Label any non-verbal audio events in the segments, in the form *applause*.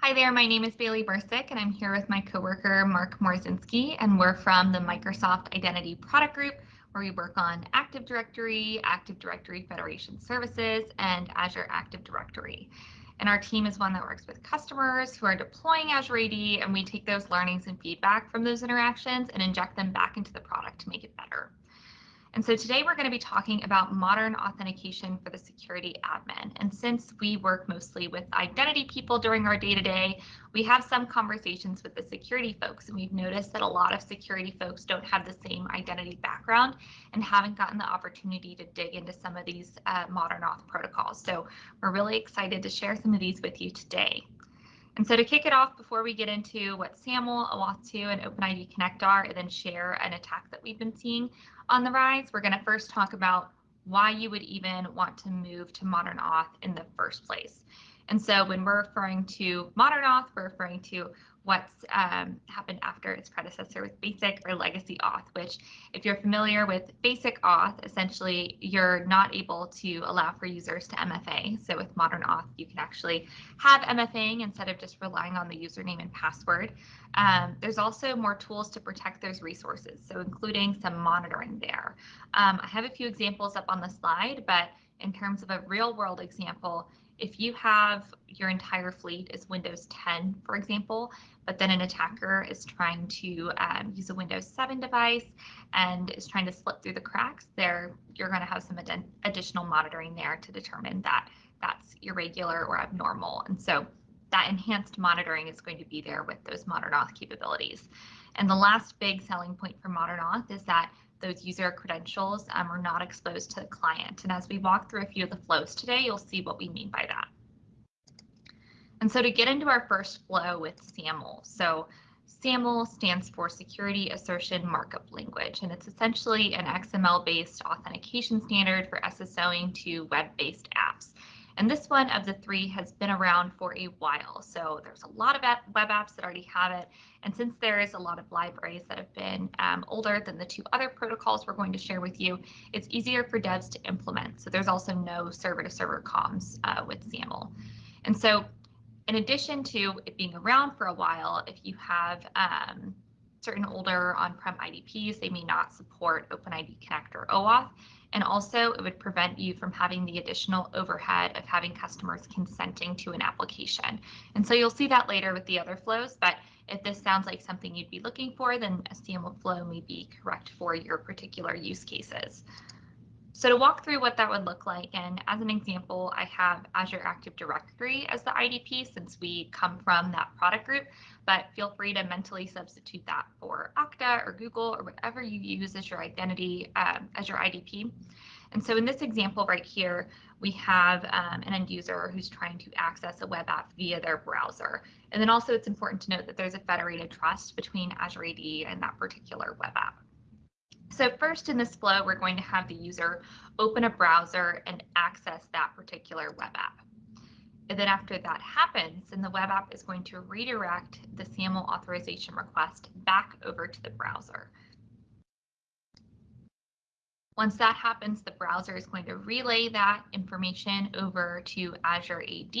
Hi there, my name is Bailey Bercik and I'm here with my coworker Mark Morowczynski and we're from the Microsoft Identity Product Group where we work on Active Directory, Active Directory Federation Services, and Azure Active Directory. And our team is one that works with customers who are deploying Azure AD and we take those learnings and feedback from those interactions and inject them back into the product to make it better. And so today we're going to be talking about modern authentication for the security admin. And since we work mostly with identity people during our day to day, we have some conversations with the security folks. And we've noticed that a lot of security folks don't have the same identity background and haven't gotten the opportunity to dig into some of these uh, modern auth protocols. So we're really excited to share some of these with you today. And so to kick it off, before we get into what SAML, OAuth 2, and OpenID Connect are, and then share an attack that we've been seeing on the rise, we're going to first talk about why you would even want to move to Modern Auth in the first place. And so when we're referring to Modern Auth, we're referring to what's um, happened after its predecessor with basic or legacy auth, which if you're familiar with basic auth, essentially you're not able to allow for users to MFA. So with modern auth, you can actually have MFAing instead of just relying on the username and password. Um, there's also more tools to protect those resources, so including some monitoring there. Um, I have a few examples up on the slide, but in terms of a real world example, if you have your entire fleet is Windows 10, for example, but then an attacker is trying to um, use a Windows 7 device and is trying to slip through the cracks, there you're going to have some ad additional monitoring there to determine that that's irregular or abnormal. And so that enhanced monitoring is going to be there with those modern auth capabilities. And the last big selling point for modern auth is that those user credentials um, are not exposed to the client. And as we walk through a few of the flows today, you'll see what we mean by that. And so to get into our first flow with SAML, so SAML stands for Security Assertion Markup Language, and it's essentially an XML-based authentication standard for SSOing to web-based apps. And this one of the three has been around for a while. So there's a lot of web apps that already have it. And since there is a lot of libraries that have been um, older than the two other protocols we're going to share with you, it's easier for devs to implement. So there's also no server to server comms uh, with SAML. And so in addition to it being around for a while, if you have um, certain older on-prem IDPs, they may not support OpenID Connect or OAuth. And also it would prevent you from having the additional overhead of having customers consenting to an application. And so you'll see that later with the other flows, but if this sounds like something you'd be looking for, then a SAML flow may be correct for your particular use cases. So to walk through what that would look like, and as an example, I have Azure Active Directory as the IDP since we come from that product group, but feel free to mentally substitute that for Okta or Google or whatever you use as your identity, um, as your IDP. And so in this example right here, we have um, an end user who's trying to access a web app via their browser. And then also it's important to note that there's a federated trust between Azure AD and that particular web app. So first in this flow, we're going to have the user open a browser and access that particular web app. And then after that happens, then the web app is going to redirect the SAML authorization request back over to the browser. Once that happens, the browser is going to relay that information over to Azure AD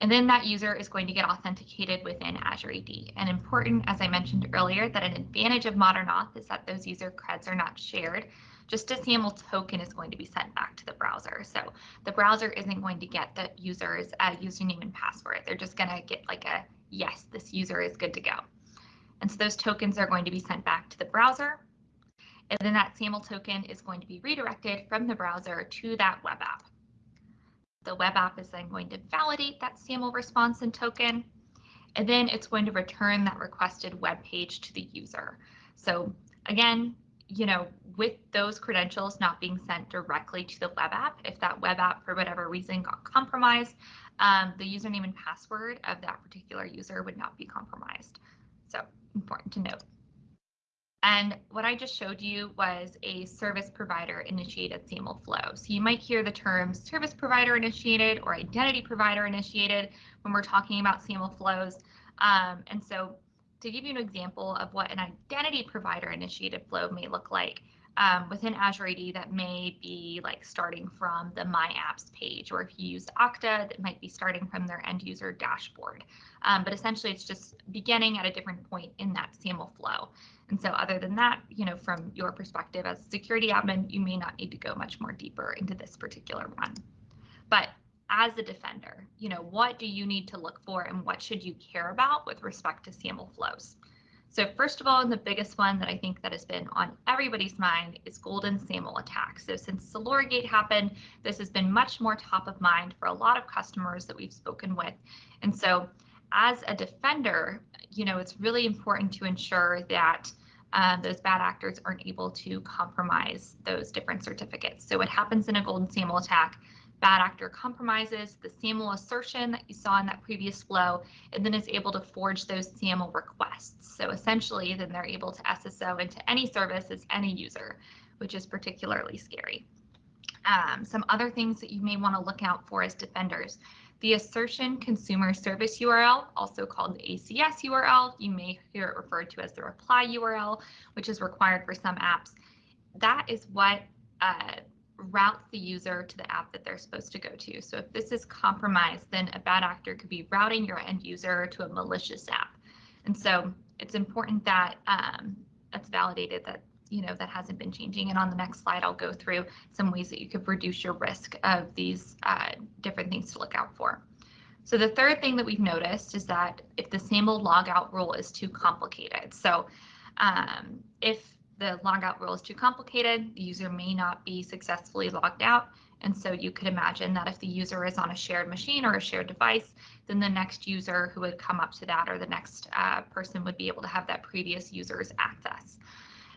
and then that user is going to get authenticated within Azure AD. And important, as I mentioned earlier, that an advantage of Modern Auth is that those user creds are not shared. Just a SAML token is going to be sent back to the browser. So the browser isn't going to get the user's uh, username and password. They're just going to get like a, yes, this user is good to go. And so those tokens are going to be sent back to the browser. And then that SAML token is going to be redirected from the browser to that web app. The web app is then going to validate that SAML response and token, and then it's going to return that requested web page to the user. So again, you know, with those credentials not being sent directly to the web app, if that web app for whatever reason got compromised, um, the username and password of that particular user would not be compromised. So important to note. And what I just showed you was a service provider initiated SAML flow. So you might hear the terms service provider initiated or identity provider initiated when we're talking about SAML flows. Um, and so to give you an example of what an identity provider initiated flow may look like, um, within Azure AD that may be like starting from the My Apps page, or if you use Okta, that might be starting from their end user dashboard. Um, but essentially, it's just beginning at a different point in that SAML flow. And so other than that, you know, from your perspective as a security admin, you may not need to go much more deeper into this particular one. But as a defender, you know, what do you need to look for and what should you care about with respect to SAML flows? So first of all, and the biggest one that I think that has been on everybody's mind is golden SAML attacks. So since Gate happened, this has been much more top of mind for a lot of customers that we've spoken with. And so as a defender, you know, it's really important to ensure that um, those bad actors aren't able to compromise those different certificates. So what happens in a golden SAML attack bad actor compromises the SAML assertion that you saw in that previous flow, and then is able to forge those SAML requests. So essentially, then they're able to SSO into any service as any user, which is particularly scary. Um, some other things that you may want to look out for as defenders. The assertion consumer service URL, also called the ACS URL, you may hear it referred to as the reply URL, which is required for some apps. That is what uh, routes the user to the app that they're supposed to go to. So if this is compromised, then a bad actor could be routing your end user to a malicious app. And so it's important that um, that's validated that you know that hasn't been changing. And on the next slide, I'll go through some ways that you could reduce your risk of these uh, different things to look out for. So the third thing that we've noticed is that if the SAML logout rule is too complicated. So um, if the logout rule is too complicated, the user may not be successfully logged out. And so you could imagine that if the user is on a shared machine or a shared device, then the next user who would come up to that or the next uh, person would be able to have that previous user's access.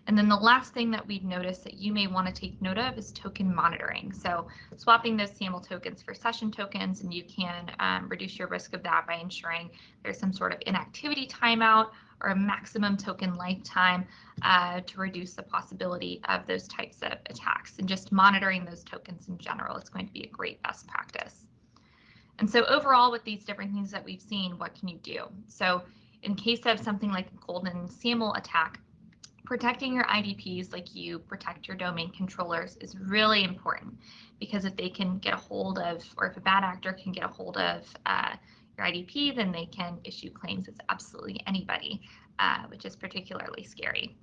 And then the last thing that we'd notice that you may want to take note of is token monitoring. So swapping those SAML tokens for session tokens, and you can um, reduce your risk of that by ensuring there's some sort of inactivity timeout or a maximum token lifetime uh, to reduce the possibility of those types of attacks. And just monitoring those tokens in general is going to be a great best practice. And so overall, with these different things that we've seen, what can you do? So in case of something like a golden SAML attack, protecting your IDPs like you protect your domain controllers is really important because if they can get a hold of, or if a bad actor can get a hold of uh, your IDP, then they can issue claims as absolutely anybody, uh, which is particularly scary.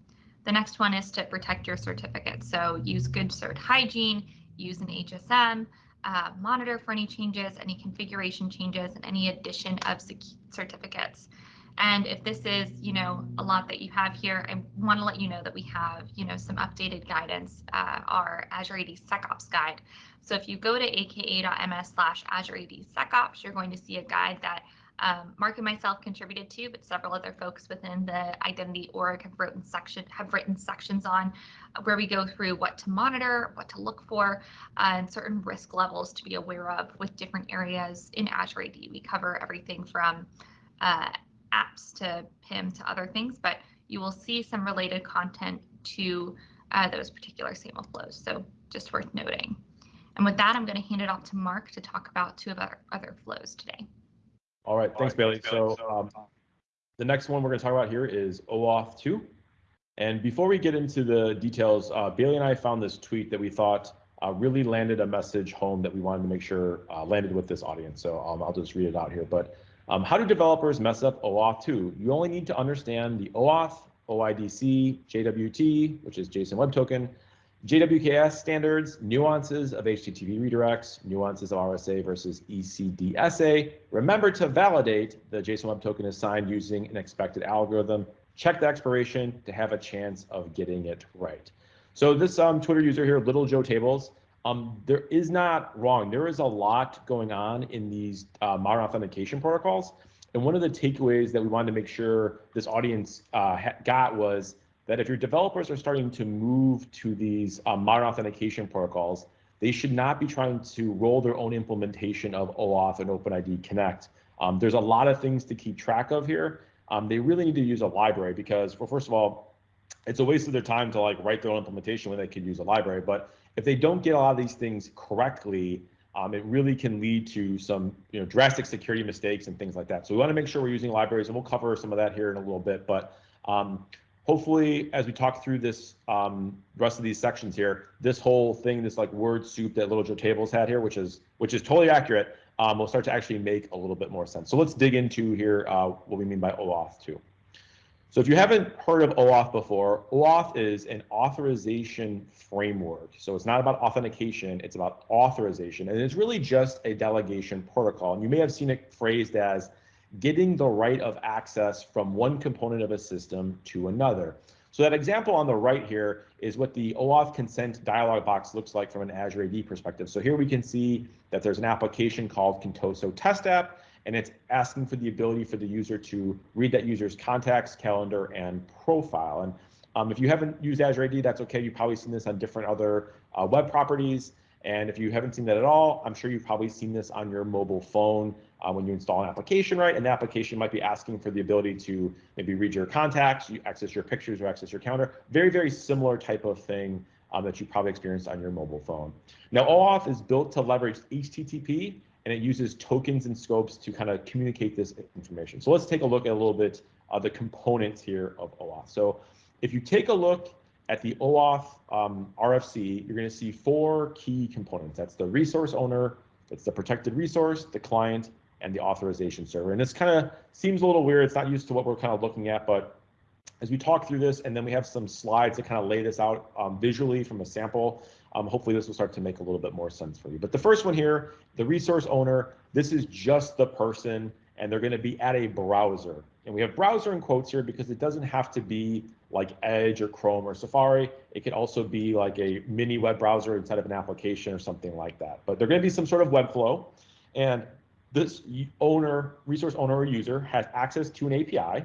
The next one is to protect your certificate. So use good cert hygiene, use an HSM, uh, monitor for any changes, any configuration changes, and any addition of certificates. And if this is, you know, a lot that you have here, I want to let you know that we have, you know, some updated guidance, uh, our Azure AD SecOps guide. So if you go to aka.ms slash Azure AD SecOps, you're going to see a guide that um, Mark and myself contributed to, but several other folks within the identity org have written section have written sections on uh, where we go through what to monitor, what to look for, uh, and certain risk levels to be aware of with different areas in Azure AD. We cover everything from uh, apps to PIM to other things, but you will see some related content to uh, those particular SAML flows. So just worth noting. And with that, I'm going to hand it off to Mark to talk about two of our other flows today. All right, thanks, Bailey. So um, the next one we're going to talk about here is OAuth 2. And before we get into the details, uh, Bailey and I found this tweet that we thought uh, really landed a message home that we wanted to make sure uh, landed with this audience. So um, I'll just read it out here. But um, how do developers mess up OAuth 2? You only need to understand the OAuth, OIDC, JWT, which is JSON Web Token, JWKS standards, nuances of HTTP redirects, nuances of RSA versus ECDSA. Remember to validate the JSON Web Token is signed using an expected algorithm. Check the expiration to have a chance of getting it right. So this um, Twitter user here, Little Joe Tables, um, there is not wrong. There is a lot going on in these uh, modern authentication protocols. And one of the takeaways that we wanted to make sure this audience uh, got was that if your developers are starting to move to these uh, modern authentication protocols, they should not be trying to roll their own implementation of OAuth and OpenID Connect. Um, there's a lot of things to keep track of here. Um, they really need to use a library because, well, first of all, it's a waste of their time to like write their own implementation when they could use a library. But if they don't get a lot of these things correctly, um, it really can lead to some you know drastic security mistakes and things like that. So we want to make sure we're using libraries, and we'll cover some of that here in a little bit. But um, hopefully, as we talk through this um, rest of these sections here, this whole thing, this like word soup that Little Joe Tables had here, which is which is totally accurate, um, will start to actually make a little bit more sense. So let's dig into here uh, what we mean by OAuth 2. So if you haven't heard of OAuth before, OAuth is an authorization framework. So it's not about authentication, it's about authorization. And it's really just a delegation protocol. And you may have seen it phrased as getting the right of access from one component of a system to another. So that example on the right here is what the OAuth consent dialog box looks like from an Azure AD perspective. So here we can see that there's an application called Contoso Test App, and it's asking for the ability for the user to read that user's contacts, calendar, and profile. And um, if you haven't used Azure AD, that's okay. You've probably seen this on different other uh, web properties. And if you haven't seen that at all, I'm sure you've probably seen this on your mobile phone uh, when you install an application, right? And the application might be asking for the ability to maybe read your contacts, you access your pictures or access your calendar. Very, very similar type of thing um, that you probably experienced on your mobile phone. Now, OAuth is built to leverage HTTP and it uses tokens and scopes to kind of communicate this information. So let's take a look at a little bit of the components here of OAuth. So if you take a look at the OAuth um, RFC, you're going to see four key components. That's the resource owner, that's the protected resource, the client, and the authorization server. And this kind of seems a little weird. It's not used to what we're kind of looking at, but as we talk through this, and then we have some slides that kind of lay this out um, visually from a sample, um, hopefully this will start to make a little bit more sense for you. But the first one here, the resource owner, this is just the person, and they're going to be at a browser. And we have browser in quotes here because it doesn't have to be like Edge or Chrome or Safari. It could also be like a mini web browser inside of an application or something like that. But they're going to be some sort of web flow. And this owner, resource owner or user has access to an API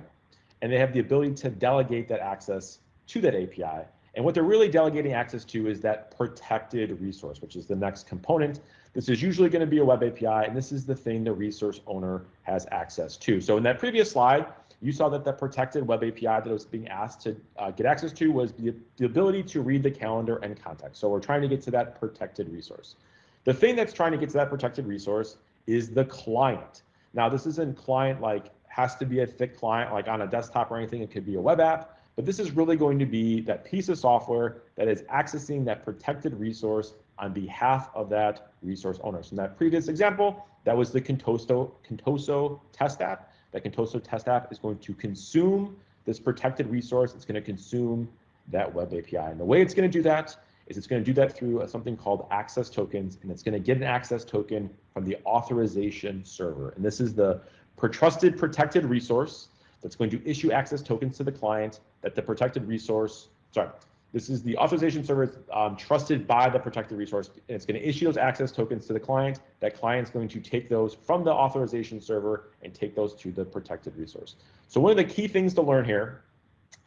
and they have the ability to delegate that access to that API. And what they're really delegating access to is that protected resource, which is the next component. This is usually going to be a web API, and this is the thing the resource owner has access to. So in that previous slide, you saw that the protected web API that was being asked to uh, get access to was the, the ability to read the calendar and contact. So we're trying to get to that protected resource. The thing that's trying to get to that protected resource is the client. Now, this isn't client like has to be a thick client like on a desktop or anything. It could be a web app, but this is really going to be that piece of software that is accessing that protected resource on behalf of that resource owner. So in that previous example, that was the Contoso, Contoso test app. That Contoso test app is going to consume this protected resource. It's going to consume that web API. And the way it's going to do that is it's going to do that through uh, something called access tokens, and it's going to get an access token from the authorization server. And this is the per trusted protected resource that's going to issue access tokens to the client that the protected resource, sorry, this is the authorization server um, trusted by the protected resource, and it's going to issue those access tokens to the client. That client's going to take those from the authorization server and take those to the protected resource. So one of the key things to learn here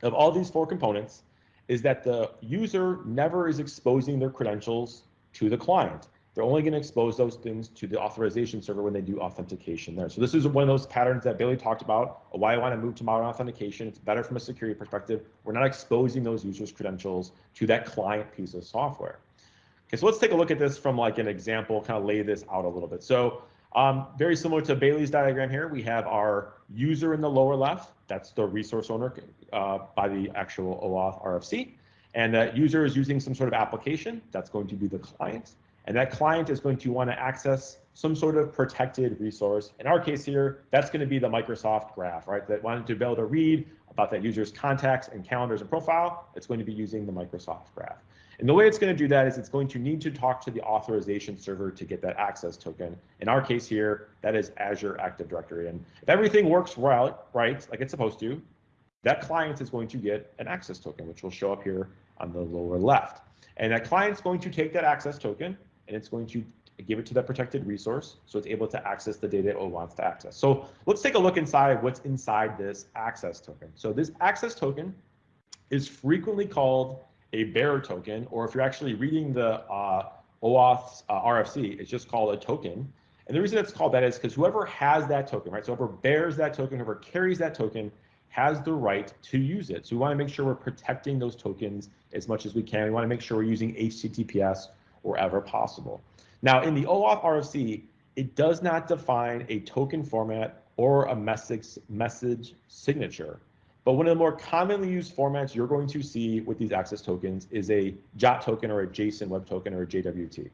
of all these four components is that the user never is exposing their credentials to the client. They're only going to expose those things to the authorization server when they do authentication there. So this is one of those patterns that Bailey talked about, why I want to move to modern authentication. It's better from a security perspective. We're not exposing those users' credentials to that client piece of software. Okay, so let's take a look at this from like an example, kind of lay this out a little bit. So um, very similar to Bailey's diagram here, we have our user in the lower left. That's the resource owner uh, by the actual OAuth RFC. And that user is using some sort of application. That's going to be the client. And that client is going to want to access some sort of protected resource. In our case here, that's going to be the Microsoft graph, right? That wanted to be able to read about that user's contacts and calendars and profile. It's going to be using the Microsoft graph. And the way it's going to do that is it's going to need to talk to the authorization server to get that access token. In our case here, that is Azure Active Directory. And if everything works right, right, like it's supposed to, that client is going to get an access token, which will show up here on the lower left. And that client's going to take that access token and it's going to give it to that protected resource so it's able to access the data it wants to access. So let's take a look inside what's inside this access token. So this access token is frequently called a bearer token, or if you're actually reading the uh, OAuth uh, RFC, it's just called a token. And the reason it's called that is because whoever has that token, right? So whoever bears that token, whoever carries that token, has the right to use it. So we want to make sure we're protecting those tokens as much as we can. We want to make sure we're using HTTPS wherever possible. Now, in the OAuth RFC, it does not define a token format or a message message signature. But one of the more commonly used formats you're going to see with these access tokens is a JOT token or a JSON Web Token or a JWT.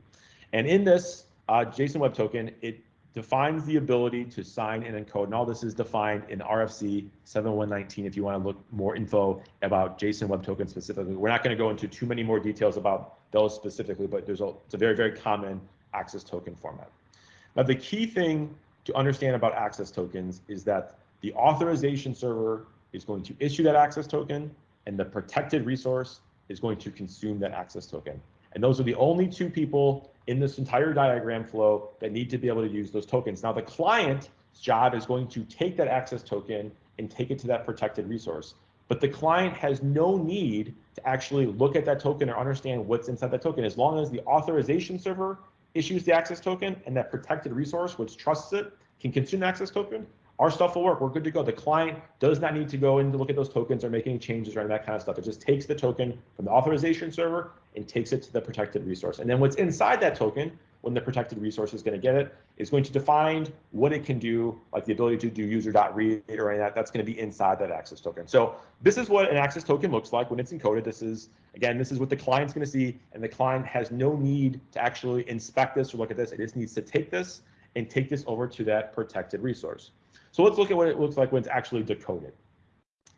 And in this uh, JSON Web Token, it defines the ability to sign and encode. And all this is defined in RFC 7119 if you want to look more info about JSON Web Token specifically. We're not going to go into too many more details about those specifically, but there's a, it's a very, very common access token format. Now, the key thing to understand about access tokens is that the authorization server is going to issue that access token and the protected resource is going to consume that access token. And those are the only two people in this entire diagram flow that need to be able to use those tokens. Now the client's job is going to take that access token and take it to that protected resource. But the client has no need to actually look at that token or understand what's inside that token. As long as the authorization server issues the access token and that protected resource, which trusts it, can consume the access token, our stuff will work. We're good to go. The client does not need to go in to look at those tokens or make any changes or any that kind of stuff. It just takes the token from the authorization server and takes it to the protected resource. And then what's inside that token, when the protected resource is going to get it, is going to define what it can do, like the ability to do user.read or any that. That's going to be inside that access token. So this is what an access token looks like when it's encoded. This is, again, this is what the client's going to see. And the client has no need to actually inspect this or look at this. It just needs to take this and take this over to that protected resource. So let's look at what it looks like when it's actually decoded.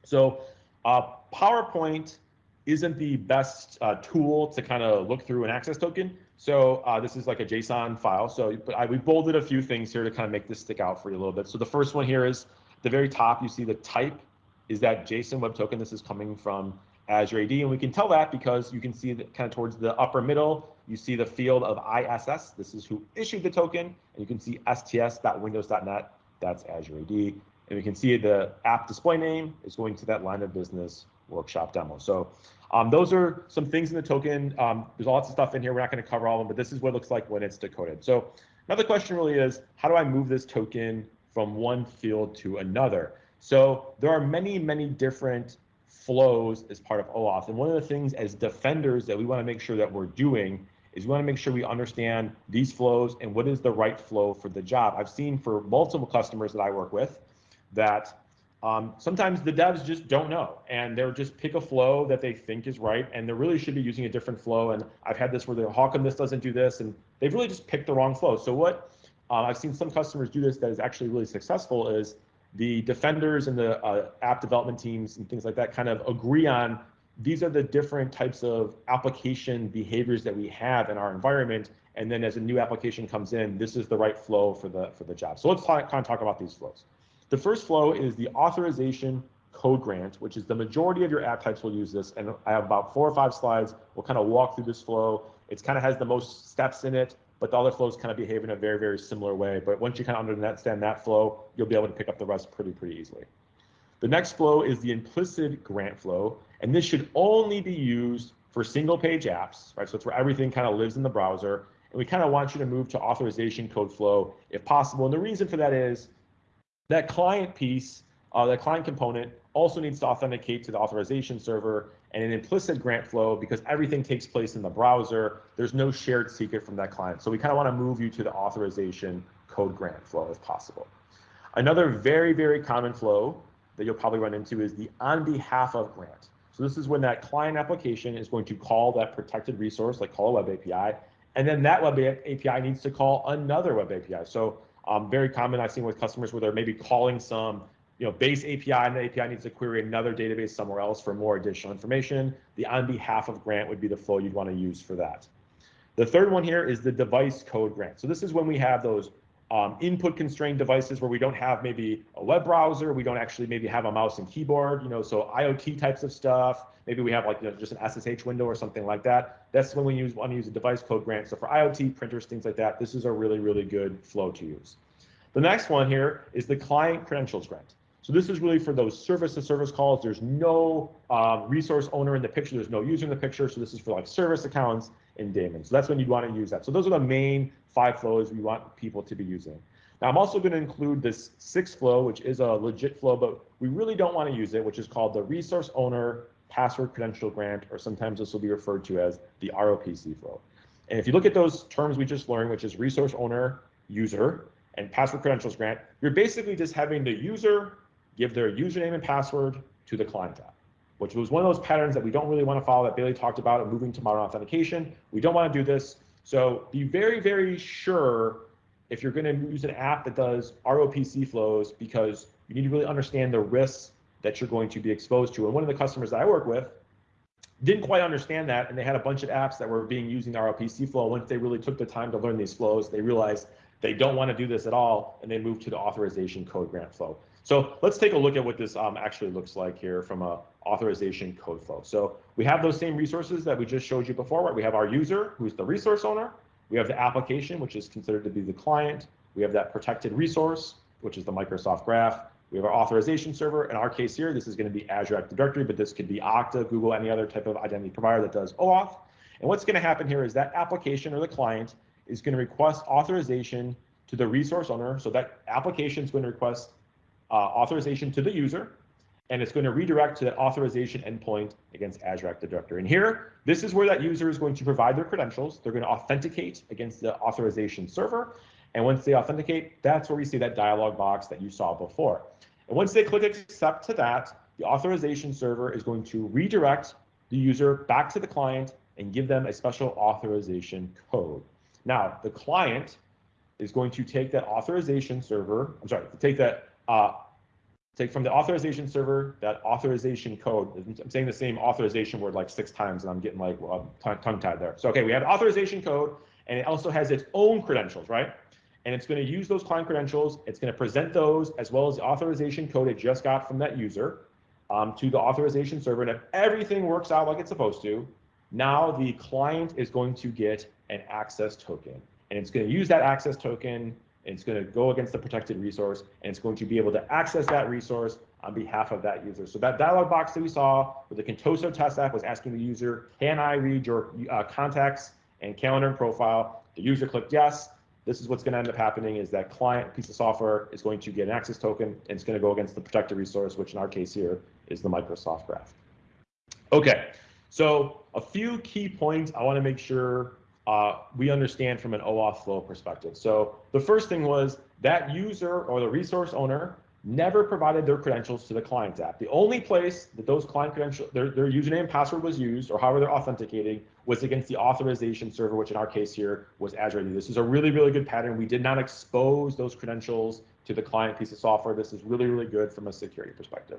So uh, PowerPoint isn't the best uh, tool to kind of look through an access token. So uh, this is like a JSON file. So but I, we bolded a few things here to kind of make this stick out for you a little bit. So the first one here is the very top, you see the type is that JSON web token. This is coming from Azure AD. And we can tell that because you can see that kind of towards the upper middle, you see the field of ISS. This is who issued the token. And you can see sts.windows.net that's Azure AD. And we can see the app display name is going to that line of business workshop demo. So um, those are some things in the token. Um, there's lots of stuff in here. We're not going to cover all of them, but this is what it looks like when it's decoded. So another question really is, how do I move this token from one field to another? So there are many, many different flows as part of OAuth. And one of the things as defenders that we want to make sure that we're doing is we want to make sure we understand these flows and what is the right flow for the job. I've seen for multiple customers that I work with that um, sometimes the devs just don't know and they'll just pick a flow that they think is right and they really should be using a different flow. And I've had this where they're, how come this doesn't do this? And they've really just picked the wrong flow. So what uh, I've seen some customers do this that is actually really successful is the defenders and the uh, app development teams and things like that kind of agree on these are the different types of application behaviors that we have in our environment. And then as a new application comes in, this is the right flow for the, for the job. So let's talk, kind of talk about these flows. The first flow is the authorization code grant, which is the majority of your app types will use this. And I have about four or five slides. We'll kind of walk through this flow. It kind of has the most steps in it, but the other flows kind of behave in a very, very similar way. But once you kind of understand that flow, you'll be able to pick up the rest pretty, pretty easily. The next flow is the implicit grant flow, and this should only be used for single page apps, right? So it's where everything kind of lives in the browser. And we kind of want you to move to authorization code flow if possible. And the reason for that is that client piece, uh, that client component also needs to authenticate to the authorization server and an implicit grant flow because everything takes place in the browser. There's no shared secret from that client. So we kind of want to move you to the authorization code grant flow if possible. Another very, very common flow that you'll probably run into is the on behalf of grant. So this is when that client application is going to call that protected resource, like call a web API, and then that web API needs to call another web API. So um, very common I've seen with customers where they're maybe calling some you know, base API and the API needs to query another database somewhere else for more additional information. The on behalf of grant would be the flow you'd want to use for that. The third one here is the device code grant. So this is when we have those um, input constrained devices where we don't have maybe a web browser, we don't actually maybe have a mouse and keyboard, you know, so IoT types of stuff. Maybe we have like you know, just an SSH window or something like that. That's when we use want to use a device code grant. So for IoT printers, things like that, this is a really, really good flow to use. The next one here is the client credentials grant. So this is really for those service to service calls. There's no um, resource owner in the picture. There's no user in the picture. So this is for like service accounts and daemons. So that's when you'd want to use that. So those are the main five flows we want people to be using. Now I'm also going to include this sixth flow, which is a legit flow, but we really don't want to use it, which is called the resource owner password credential grant, or sometimes this will be referred to as the ROPC flow. And if you look at those terms we just learned, which is resource owner, user, and password credentials grant, you're basically just having the user give their username and password to the client app, which was one of those patterns that we don't really want to follow that Bailey talked about and moving to modern authentication. We don't want to do this. So be very, very sure if you're going to use an app that does ROPC flows because you need to really understand the risks that you're going to be exposed to. And one of the customers that I work with didn't quite understand that, and they had a bunch of apps that were being using the ROPC flow. Once they really took the time to learn these flows, they realized they don't want to do this at all, and they moved to the authorization code grant flow. So let's take a look at what this um, actually looks like here from a authorization code flow. So we have those same resources that we just showed you before, right? We have our user, who's the resource owner. We have the application, which is considered to be the client. We have that protected resource, which is the Microsoft Graph. We have our authorization server. In our case here, this is going to be Azure Active Directory, but this could be Okta, Google, any other type of identity provider that does OAuth. And what's going to happen here is that application or the client is going to request authorization to the resource owner. So that application is going to request uh, authorization to the user, and it's going to redirect to that authorization endpoint against Azure Active Directory. And here, this is where that user is going to provide their credentials. They're going to authenticate against the authorization server. And once they authenticate, that's where we see that dialog box that you saw before. And once they click accept to that, the authorization server is going to redirect the user back to the client and give them a special authorization code. Now, the client is going to take that authorization server, I'm sorry, take that, uh, take from the authorization server, that authorization code. I'm saying the same authorization word like six times and I'm getting like well, tongue tied there. So, okay, we have authorization code and it also has its own credentials, right? And it's going to use those client credentials. It's going to present those as well as the authorization code it just got from that user um, to the authorization server. And if everything works out like it's supposed to, now the client is going to get an access token and it's going to use that access token. It's going to go against the protected resource, and it's going to be able to access that resource on behalf of that user. So that dialog box that we saw with the Contoso test app was asking the user, can I read your uh, contacts and calendar and profile? The user clicked yes. This is what's going to end up happening is that client piece of software is going to get an access token, and it's going to go against the protected resource, which in our case here is the Microsoft Graph. Okay, so a few key points I want to make sure uh, we understand from an OAuth flow perspective. So the first thing was that user or the resource owner never provided their credentials to the client app. The only place that those client credentials, their, their username and password was used, or however they're authenticating, was against the authorization server, which in our case here was Azure AD. This is a really, really good pattern. We did not expose those credentials to the client piece of software. This is really, really good from a security perspective.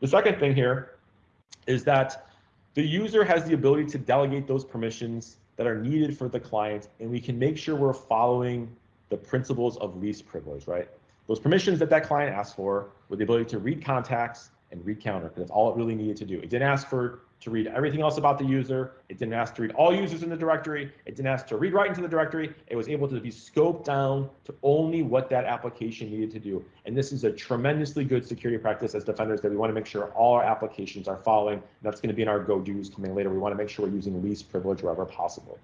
The second thing here is that the user has the ability to delegate those permissions that are needed for the client, and we can make sure we're following the principles of least privilege, right? Those permissions that that client asked for were the ability to read contacts and read counter, because that's all it really needed to do. It didn't ask for to read everything else about the user. It didn't ask to read all users in the directory. It didn't ask to read right into the directory. It was able to be scoped down to only what that application needed to do. And this is a tremendously good security practice as defenders that we want to make sure all our applications are following. And that's going to be in our go-dos coming later. We want to make sure we're using least privilege wherever possible.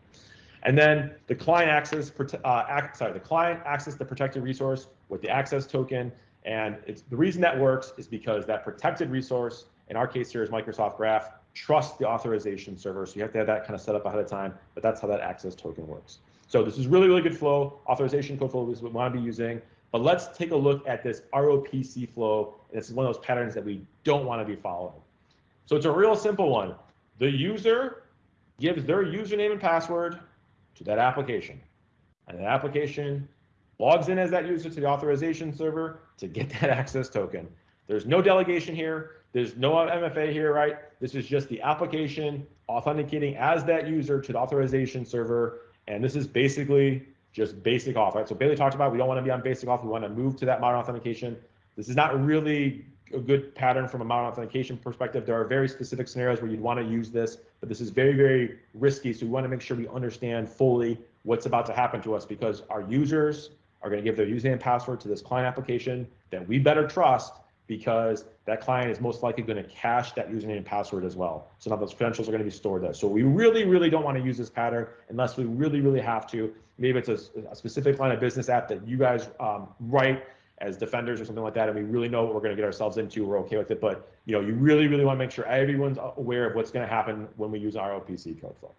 And then the client access, uh, sorry, the client access the protected resource with the access token. And it's the reason that works is because that protected resource, in our case here is Microsoft Graph, trust the authorization server. So you have to have that kind of set up ahead of time, but that's how that access token works. So this is really, really good flow. Authorization code flow is what we want to be using. But let's take a look at this ROPC flow. And this is one of those patterns that we don't want to be following. So it's a real simple one. The user gives their username and password to that application. And the application logs in as that user to the authorization server to get *laughs* that access token. There's no delegation here. There's no MFA here, right? This is just the application authenticating as that user to the authorization server. And this is basically just basic auth, right? So Bailey talked about we don't want to be on basic auth. We want to move to that modern authentication. This is not really a good pattern from a modern authentication perspective. There are very specific scenarios where you'd want to use this, but this is very, very risky. So we want to make sure we understand fully what's about to happen to us because our users are going to give their username and password to this client application that we better trust because that client is most likely going to cache that username and password as well. So now those credentials are going to be stored there. So we really, really don't want to use this pattern unless we really, really have to. Maybe it's a, a specific line of business app that you guys um, write as defenders or something like that, and we really know what we're going to get ourselves into. We're okay with it, but you know, you really, really want to make sure everyone's aware of what's going to happen when we use ROPC code flow.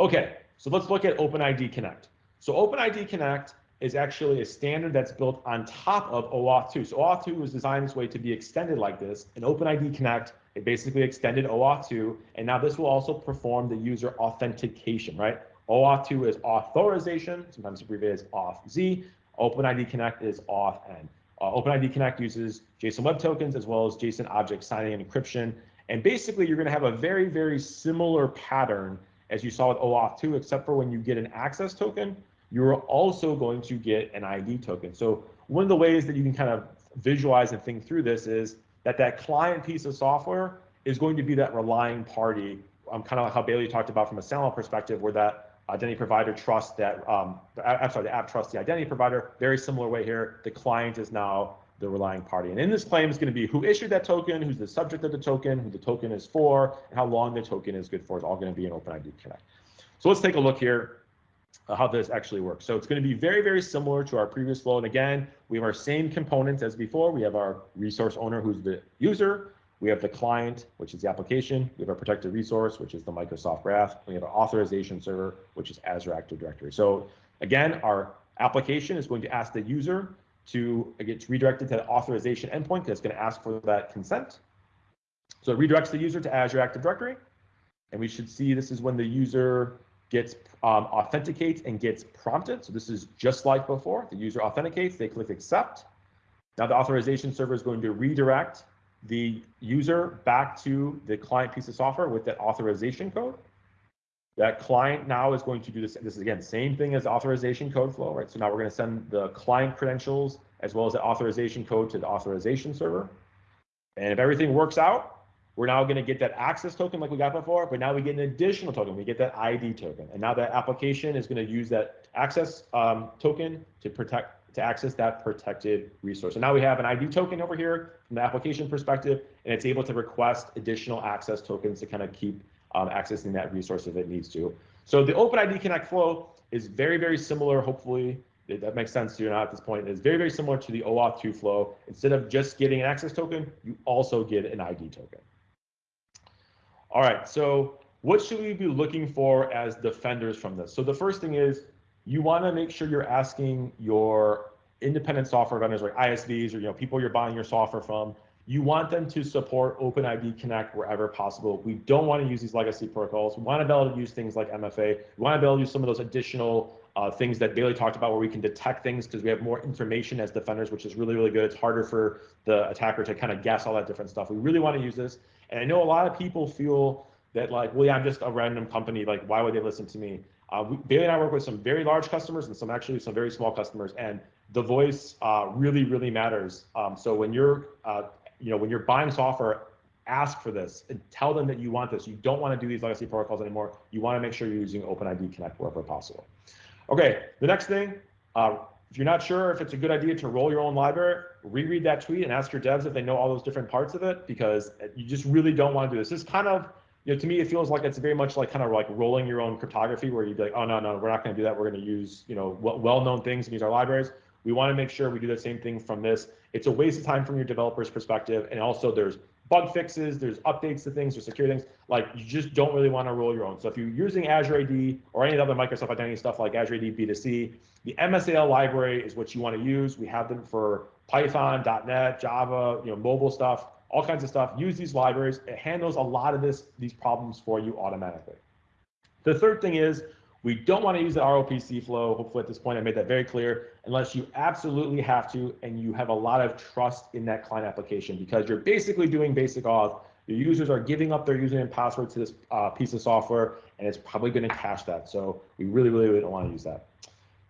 Okay, so let's look at OpenID Connect. So OpenID Connect is actually a standard that's built on top of OAuth 2. So OAuth 2 was designed this way to be extended like this. And OpenID Connect, it basically extended OAuth 2. And now this will also perform the user authentication, right? OAuth 2 is authorization, sometimes abbreviated as auth-z. OpenID Connect is auth-n. Uh, OpenID Connect uses JSON Web Tokens as well as JSON object signing and encryption. And basically, you're going to have a very, very similar pattern as you saw with OAuth 2, except for when you get an access token, you're also going to get an ID token. So one of the ways that you can kind of visualize and think through this is that that client piece of software is going to be that relying party, um, kind of like how Bailey talked about from a SAML perspective, where that identity provider trusts that, um, I'm sorry, the app trusts the identity provider. Very similar way here, the client is now the relying party. And in this claim is going to be who issued that token, who's the subject of the token, who the token is for, and how long the token is good for. It's all going to be in OpenID Connect. So let's take a look here Uh, how this actually works. So it's going to be very, very similar to our previous flow. And again, we have our same components as before. We have our resource owner, who's the user. We have the client, which is the application. We have our protected resource, which is the Microsoft Graph. We have our authorization server, which is Azure Active Directory. So again, our application is going to ask the user to get redirected to the authorization endpoint It's going to ask for that consent. So it redirects the user to Azure Active Directory. And we should see this is when the user gets um, authenticates and gets prompted. So this is just like before. The user authenticates, they click accept. Now the authorization server is going to redirect the user back to the client piece of software with that authorization code. That client now is going to do this. This is again, same thing as authorization code flow, right? So now we're going to send the client credentials as well as the authorization code to the authorization server. And if everything works out, we're now going to get that access token like we got before, but now we get an additional token. We get that ID token. And now that application is going to use that access um, token to protect to access that protected resource. And now we have an ID token over here from the application perspective, and it's able to request additional access tokens to kind of keep um, accessing that resource if it needs to. So the OpenID Connect flow is very, very similar. Hopefully that makes sense to you now at this point. It's very, very similar to the OAuth 2 flow. Instead of just getting an access token, you also get an ID token. All right, so what should we be looking for as defenders from this? So the first thing is you want to make sure you're asking your independent software vendors like ISVs or you know people you're buying your software from. You want them to support OpenID Connect wherever possible. We don't want to use these legacy protocols. We want to be able to use things like MFA. We want to be able to use some of those additional uh, things that Bailey talked about where we can detect things because we have more information as defenders, which is really, really good. It's harder for the attacker to kind of guess all that different stuff. We really want to use this. And I know a lot of people feel that like, well, yeah, I'm just a random company. Like, why would they listen to me? Uh, we, Bailey and I work with some very large customers and some actually some very small customers, and the voice uh, really, really matters. Um, so when you're, uh, you know, when you're buying software, ask for this and tell them that you want this. You don't want to do these legacy protocols anymore. You want to make sure you're using OpenID Connect wherever possible. Okay, the next thing, uh, if you're not sure if it's a good idea to roll your own library, reread that tweet and ask your devs if they know all those different parts of it because you just really don't want to do this. This kind of, you know, to me, it feels like it's very much like kind of like rolling your own cryptography where you'd be like, oh, no, no, we're not going to do that. We're going to use, you know, well-known things and use our libraries. We want to make sure we do the same thing from this. It's a waste of time from your developer's perspective. And also there's bug fixes, there's updates to things, there's security things. Like you just don't really want to roll your own. So if you're using Azure AD or any other Microsoft Identity stuff like Azure AD B2C, the MSAL library is what you want to use. We have them for Python, .NET, Java, you know, mobile stuff, all kinds of stuff. Use these libraries. It handles a lot of this these problems for you automatically. The third thing is we don't want to use the ROPC flow. Hopefully at this point I made that very clear, unless you absolutely have to and you have a lot of trust in that client application because you're basically doing basic auth. Your users are giving up their username and password to this uh, piece of software, and it's probably going to cache that. So we really, really, really don't want to use that.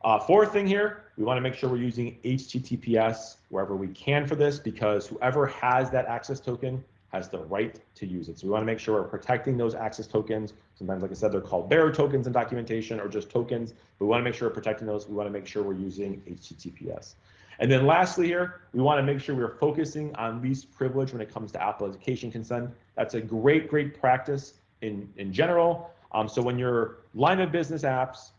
Uh, fourth thing here, we want to make sure we're using HTTPS wherever we can for this because whoever has that access token has the right to use it. So we want to make sure we're protecting those access tokens. Sometimes, like I said, they're called bearer tokens in documentation or just tokens. But we want to make sure we're protecting those. We want to make sure we're using HTTPS. And then lastly here, we want to make sure we're focusing on least privilege when it comes to application consent. That's a great, great practice in, in general. Um, so when your line of business apps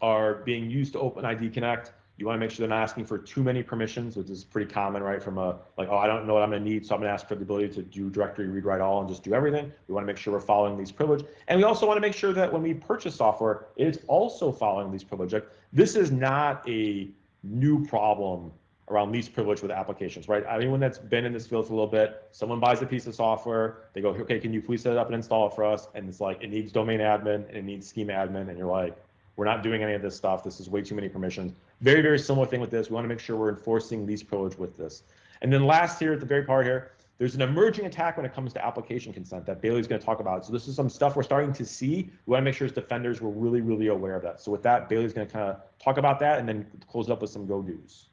are being used to OpenID Connect, You want to make sure they're not asking for too many permissions, which is pretty common, right? From a like, oh, I don't know what I'm going to need, so I'm going to ask for the ability to do directory read write all and just do everything. We want to make sure we're following least privilege, and we also want to make sure that when we purchase software, it's also following least privilege. This is not a new problem around least privilege with applications, right? Anyone that's been in this field for a little bit, someone buys a piece of software, they go, okay, can you please set it up and install it for us? And it's like, it needs domain admin and it needs schema admin. And you're like, we're not doing any of this stuff. This is way too many permissions. Very, very similar thing with this. We want to make sure we're enforcing least privilege with this. And then last here at the very part here, there's an emerging attack when it comes to application consent that Bailey's going to talk about. So this is some stuff we're starting to see. We want to make sure as defenders we're really, really aware of that. So with that, Bailey's going to kind of talk about that and then close up with some go-dos.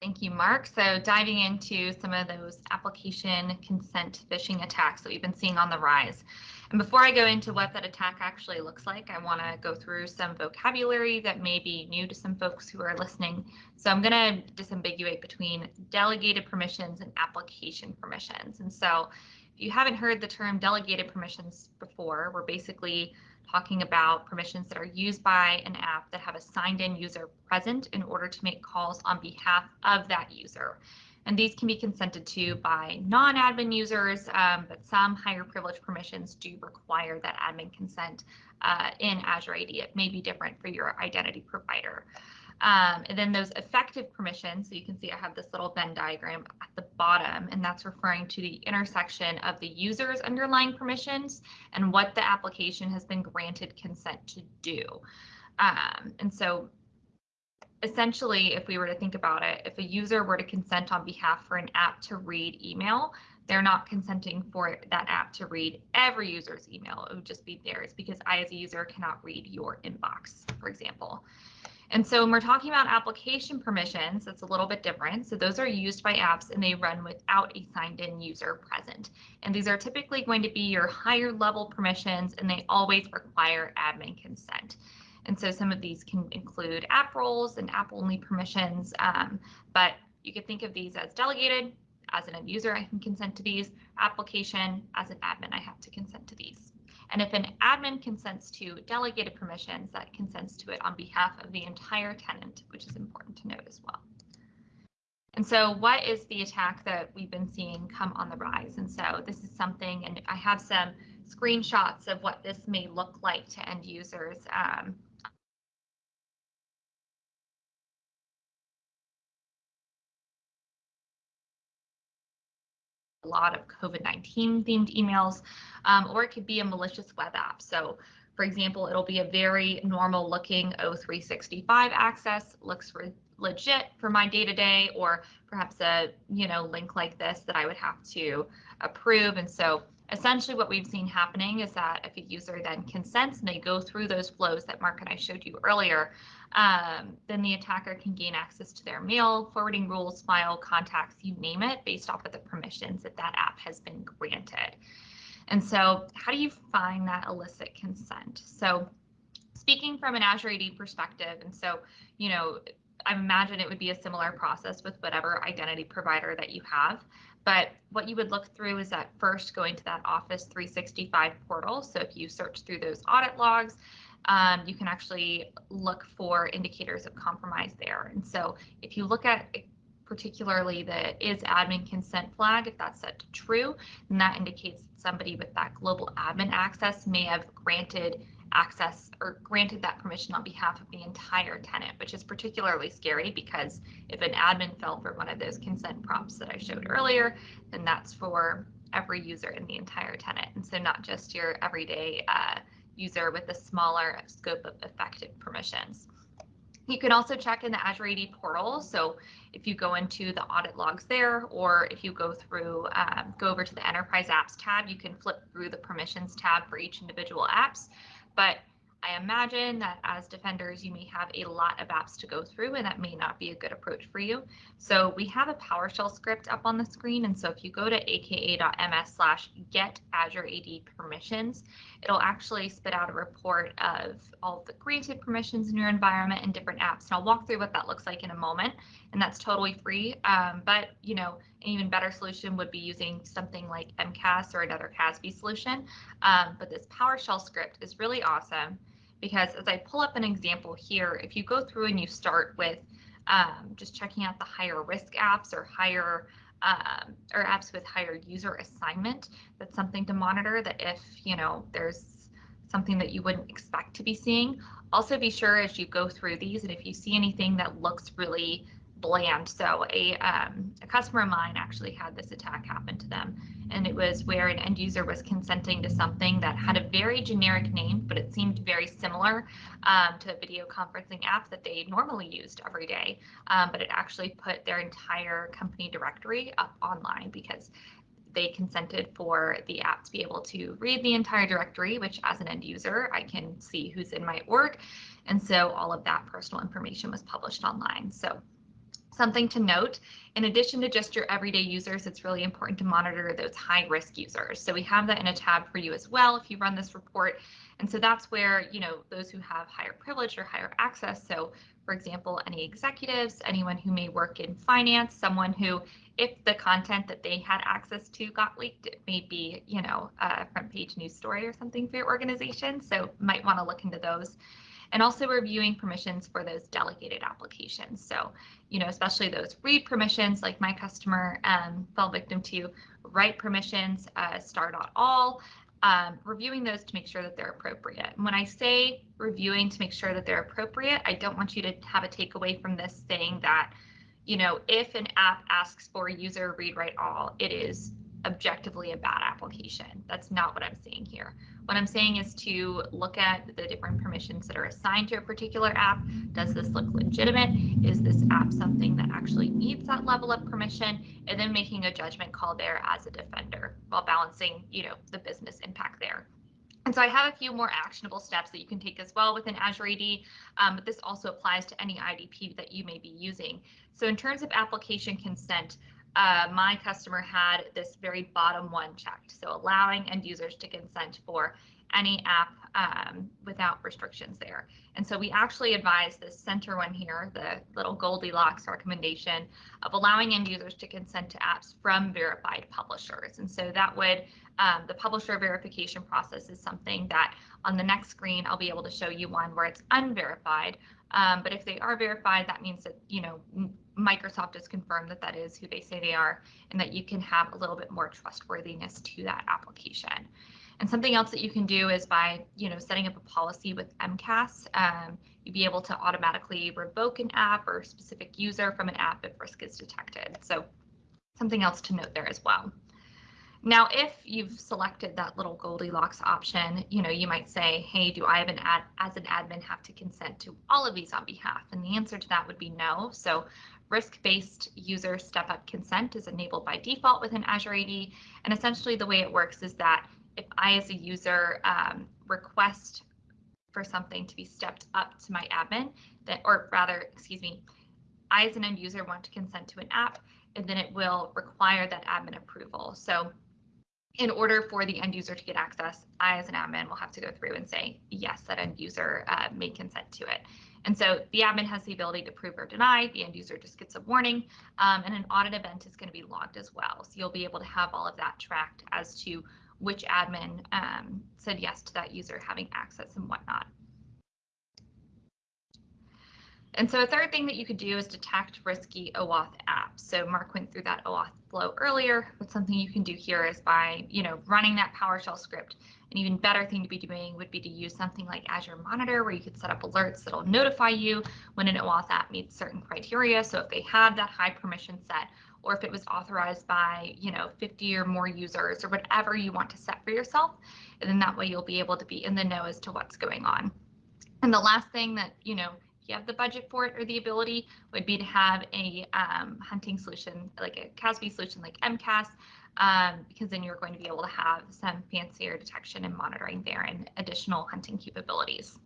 Thank you, Mark. So diving into some of those application consent phishing attacks that we've been seeing on the rise. And before I go into what that attack actually looks like, I want to go through some vocabulary that may be new to some folks who are listening. So I'm going to disambiguate between delegated permissions and application permissions. And so if you haven't heard the term delegated permissions before, we're basically talking about permissions that are used by an app that have a signed in user present in order to make calls on behalf of that user. And these can be consented to by non-admin users, um, but some higher privilege permissions do require that admin consent uh, in Azure AD. It may be different for your identity provider. Um, and then those effective permissions, so you can see I have this little Venn diagram at the bottom, and that's referring to the intersection of the user's underlying permissions and what the application has been granted consent to do. Um, and so essentially, if we were to think about it, if a user were to consent on behalf for an app to read email, they're not consenting for that app to read every user's email. It would just be theirs because I, as a user, cannot read your inbox, for example. And so when we're talking about application permissions, it's a little bit different. So those are used by apps and they run without a signed in user present. And these are typically going to be your higher level permissions and they always require admin consent. And so some of these can include app roles and app only permissions, um, but you could think of these as delegated. As an end user, I can consent to these. Application, as an admin, I have to consent to these. And if an admin consents to delegated permissions, that consents to it on behalf of the entire tenant, which is important to note as well. And so what is the attack that we've been seeing come on the rise? And so this is something, and I have some screenshots of what this may look like to end users. Um, lot of COVID-19 themed emails, um, or it could be a malicious web app. So for example, it'll be a very normal looking O365 access, looks legit for my day to day, or perhaps a you know link like this that I would have to approve. And so essentially what we've seen happening is that if a user then consents and they go through those flows that Mark and I showed you earlier, um, then the attacker can gain access to their mail, forwarding rules, file, contacts, you name it, based off of the permissions that that app has been granted. And so how do you find that illicit consent? So speaking from an Azure AD perspective, and so, you know, I imagine it would be a similar process with whatever identity provider that you have. But what you would look through is that first going to that Office 365 portal. So if you search through those audit logs, um, you can actually look for indicators of compromise there. And so if you look at particularly the is admin consent flag, if that's set to true, then that indicates somebody with that global admin access may have granted access or granted that permission on behalf of the entire tenant, which is particularly scary because if an admin fell for one of those consent prompts that I showed earlier, then that's for every user in the entire tenant. And so not just your everyday uh, user with a smaller scope of effective permissions. You can also check in the Azure AD portal. So if you go into the audit logs there, or if you go through, um, go over to the Enterprise Apps tab, you can flip through the permissions tab for each individual apps. But I imagine that as defenders, you may have a lot of apps to go through and that may not be a good approach for you. So we have a PowerShell script up on the screen. And so if you go to aka.ms slash get Azure AD permissions, it'll actually spit out a report of all of the granted permissions in your environment and different apps. And I'll walk through what that looks like in a moment. And that's totally free. Um, but, you know, an even better solution would be using something like MCAS or another CASB solution. Um, but this PowerShell script is really awesome because as I pull up an example here, if you go through and you start with um, just checking out the higher risk apps or higher um, or apps with higher user assignment, that's something to monitor that if, you know, there's something that you wouldn't expect to be seeing. Also be sure as you go through these and if you see anything that looks really bland. So a, um, a customer of mine actually had this attack happen to them and it was where an end user was consenting to something that had a very generic name, but it seemed very similar um, to a video conferencing app that they normally used every day. Um, but it actually put their entire company directory up online because they consented for the app to be able to read the entire directory, which as an end user, I can see who's in my org. And so all of that personal information was published online. So Something to note, in addition to just your everyday users, it's really important to monitor those high risk users. So we have that in a tab for you as well if you run this report. And so that's where, you know, those who have higher privilege or higher access. So for example, any executives, anyone who may work in finance, someone who, if the content that they had access to got leaked, it may be, you know, a front page news story or something for your organization. So might want to look into those and also reviewing permissions for those delegated applications. So, you know, especially those read permissions like my customer um, fell victim to, write permissions, uh, star.all, um, reviewing those to make sure that they're appropriate. And when I say reviewing to make sure that they're appropriate, I don't want you to have a takeaway from this saying that, you know, if an app asks for user read write all, it is objectively a bad application. That's not what I'm saying here. What I'm saying is to look at the different permissions that are assigned to a particular app. Does this look legitimate? Is this app something that actually needs that level of permission? And then making a judgment call there as a defender while balancing, you know, the business impact there. And so I have a few more actionable steps that you can take as well within Azure AD, um, but this also applies to any IDP that you may be using. So in terms of application consent, uh, my customer had this very bottom one checked. So allowing end users to consent for any app um, without restrictions there. And so we actually advise this center one here, the little Goldilocks recommendation of allowing end users to consent to apps from verified publishers. And so that would, um, the publisher verification process is something that on the next screen, I'll be able to show you one where it's unverified. Um, but if they are verified, that means that, you know, Microsoft has confirmed that that is who they say they are and that you can have a little bit more trustworthiness to that application. And something else that you can do is by, you know, setting up a policy with MCAS, um, you'd be able to automatically revoke an app or specific user from an app if risk is detected. So something else to note there as well. Now, if you've selected that little Goldilocks option, you know, you might say, hey, do I have an ad as an admin have to consent to all of these on behalf? And the answer to that would be no. So risk-based user step-up consent is enabled by default within Azure AD. And essentially the way it works is that if I as a user um, request for something to be stepped up to my admin, that, or rather, excuse me, I as an end user want to consent to an app, and then it will require that admin approval. So in order for the end user to get access, I as an admin will have to go through and say, yes, that end user uh, may consent to it. And so the admin has the ability to approve or deny. The end user just gets a warning um, and an audit event is going to be logged as well. So you'll be able to have all of that tracked as to which admin um, said yes to that user having access and whatnot. And so a third thing that you could do is detect risky OAuth apps. So Mark went through that OAuth flow earlier, but something you can do here is by, you know, running that PowerShell script. An even better thing to be doing would be to use something like Azure Monitor, where you could set up alerts that'll notify you when an OAuth app meets certain criteria. So if they have that high permission set, or if it was authorized by, you know, 50 or more users or whatever you want to set for yourself. And then that way you'll be able to be in the know as to what's going on. And the last thing that, you know, you have the budget for it or the ability would be to have a um, hunting solution like a CASB solution like MCAS um, because then you're going to be able to have some fancier detection and monitoring there and additional hunting capabilities.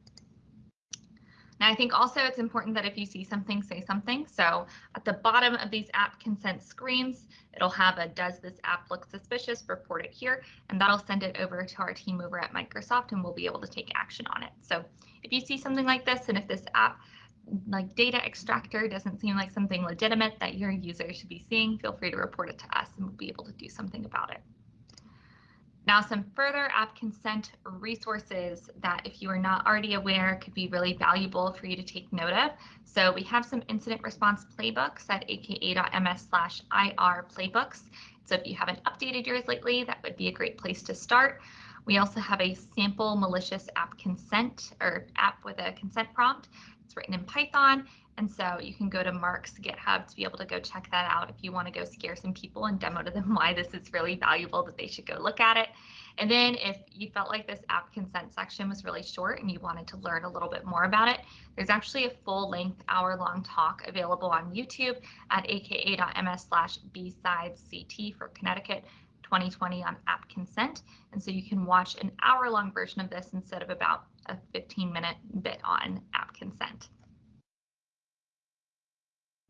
Now, I think also it's important that if you see something, say something. So at the bottom of these app consent screens, it'll have a does this app look suspicious, report it here, and that'll send it over to our team over at Microsoft and we'll be able to take action on it. So if you see something like this and if this app like data extractor doesn't seem like something legitimate that your user should be seeing, feel free to report it to us and we'll be able to do something about it. Now, some further app consent resources that if you are not already aware could be really valuable for you to take note of. So we have some incident response playbooks at aka.ms slash IR playbooks. So if you haven't updated yours lately, that would be a great place to start. We also have a sample malicious app consent or app with a consent prompt. It's written in Python. And so you can go to Mark's GitHub to be able to go check that out if you want to go scare some people and demo to them *laughs* why this is really valuable that they should go look at it. And then if you felt like this app consent section was really short and you wanted to learn a little bit more about it, there's actually a full length hour long talk available on YouTube at aka.ms slash bsidesct for Connecticut 2020 on app consent. And so you can watch an hour long version of this instead of about a 15 minute bit on app consent.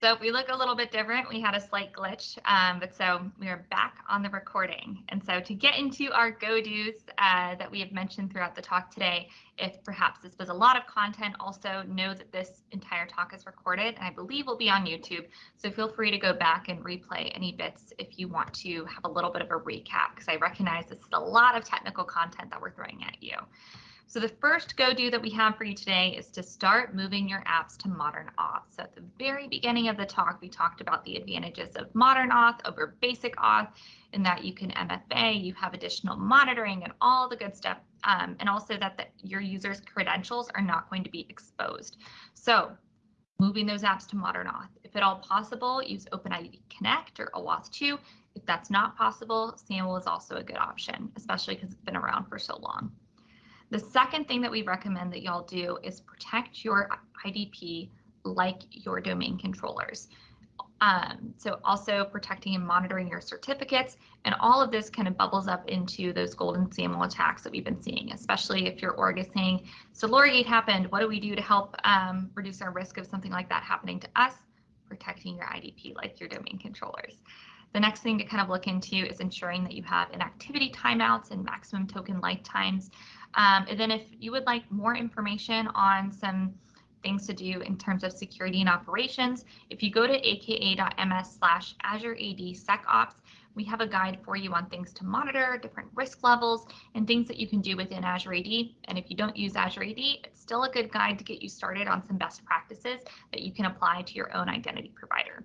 So if we look a little bit different. We had a slight glitch, um, but so we are back on the recording. And so to get into our go-dos uh, that we have mentioned throughout the talk today, if perhaps this was a lot of content, also know that this entire talk is recorded and I believe will be on YouTube. So feel free to go back and replay any bits if you want to have a little bit of a recap, because I recognize this is a lot of technical content that we're throwing at you. So the first go-do that we have for you today is to start moving your apps to modern auth. So at the very beginning of the talk, we talked about the advantages of modern auth over basic auth in that you can MFA, you have additional monitoring and all the good stuff, um, and also that the, your users' credentials are not going to be exposed. So moving those apps to modern auth. If at all possible, use OpenID Connect or OAuth 2. If that's not possible, SAML is also a good option, especially because it's been around for so long. The second thing that we recommend that y'all do is protect your IDP like your domain controllers. Um, so also protecting and monitoring your certificates and all of this kind of bubbles up into those golden SAML attacks that we've been seeing, especially if your org is saying, Solorigate happened, what do we do to help um, reduce our risk of something like that happening to us? Protecting your IDP like your domain controllers. The next thing to kind of look into is ensuring that you have inactivity timeouts and maximum token lifetimes. Um, and then if you would like more information on some things to do in terms of security and operations, if you go to aka.ms slash Azure AD SecOps, we have a guide for you on things to monitor, different risk levels, and things that you can do within Azure AD. And if you don't use Azure AD, it's still a good guide to get you started on some best practices that you can apply to your own identity provider.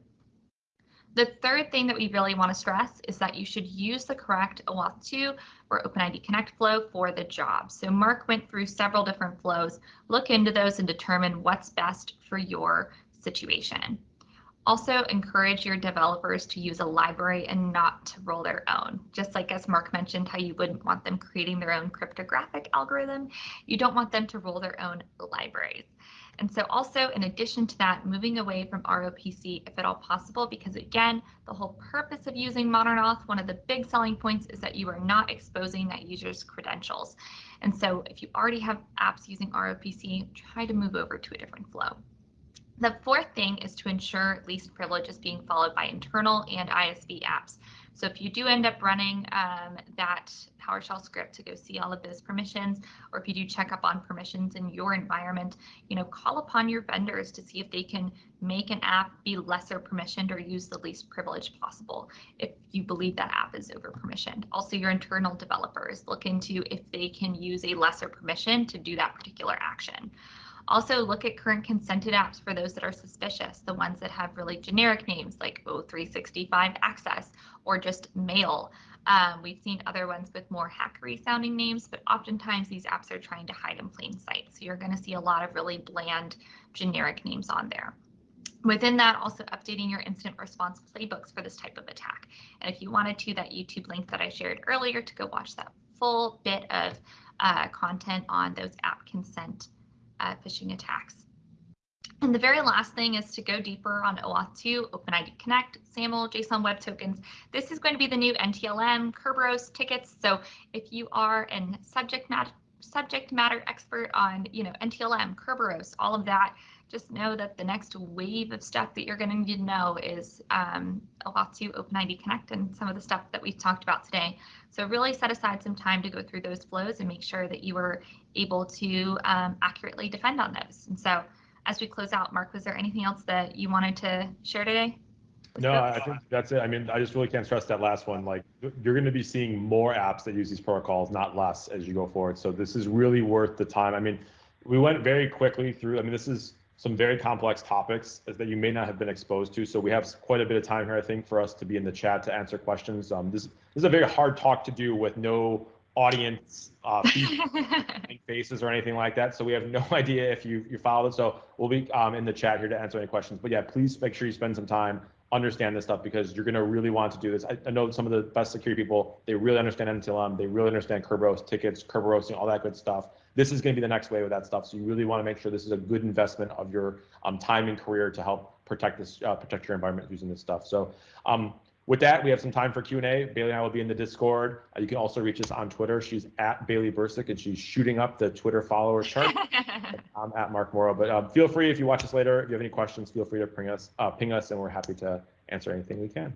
The third thing that we really want to stress is that you should use the correct OAuth 2 or OpenID Connect flow for the job. So Mark went through several different flows. Look into those and determine what's best for your situation. Also encourage your developers to use a library and not to roll their own. Just like as Mark mentioned, how you wouldn't want them creating their own cryptographic algorithm, you don't want them to roll their own libraries. And so also in addition to that, moving away from ROPC if at all possible, because again, the whole purpose of using Modern Auth, one of the big selling points is that you are not exposing that user's credentials. And so if you already have apps using ROPC, try to move over to a different flow. The fourth thing is to ensure least privilege is being followed by internal and ISV apps. So if you do end up running um, that PowerShell script to go see all of those permissions, or if you do check up on permissions in your environment, you know, call upon your vendors to see if they can make an app be lesser permissioned or use the least privilege possible if you believe that app is over permissioned. Also, your internal developers look into if they can use a lesser permission to do that particular action. Also look at current consented apps for those that are suspicious, the ones that have really generic names like O365 Access or just Mail. Um, we've seen other ones with more hackery sounding names, but oftentimes these apps are trying to hide in plain sight. So you're going to see a lot of really bland generic names on there. Within that, also updating your incident response playbooks for this type of attack. And if you wanted to, that YouTube link that I shared earlier to go watch that full bit of uh, content on those app consent uh, phishing attacks. And the very last thing is to go deeper on OAuth 2, OpenID Connect, SAML, JSON Web Tokens. This is going to be the new NTLM, Kerberos tickets. So if you are in subject matter subject matter expert on, you know, NTLM, Kerberos, all of that, just know that the next wave of stuff that you're going to need to know is um, OAuth 2, OpenID Connect, and some of the stuff that we've talked about today. So really set aside some time to go through those flows and make sure that you are able to um, accurately defend on those. And so as we close out, Mark, was there anything else that you wanted to share today? No, I think that's it. I mean, I just really can't stress that last one. Like, you're going to be seeing more apps that use these protocols, not less, as you go forward. So this is really worth the time. I mean, we went very quickly through. I mean, this is some very complex topics that you may not have been exposed to. So we have quite a bit of time here, I think, for us to be in the chat to answer questions. Um, this, this is a very hard talk to do with no audience uh, *laughs* faces or anything like that. So we have no *laughs* idea if you you followed it. So we'll be um, in the chat here to answer any questions. But yeah, please make sure you spend some time understand this stuff because you're going to really want to do this. I, I, know some of the best security people, they really understand NTLM, they really understand Kerberos tickets, Kerberos, and all that good stuff. This is going to be the next wave of that stuff. So you really want to make sure this is a good investment of your um, time and career to help protect this, uh, protect your environment using this stuff. So um, with that, we have some time for Q&A. Bailey and I will be in the Discord. Uh, you can also reach us on Twitter. She's at Bailey Bercik, and she's shooting up the Twitter follower chart. *laughs* I'm at Mark Morrow. But um, feel free, if you watch us later, if you have any questions, feel free to ping us, uh, ping us, and we're happy to answer anything we can.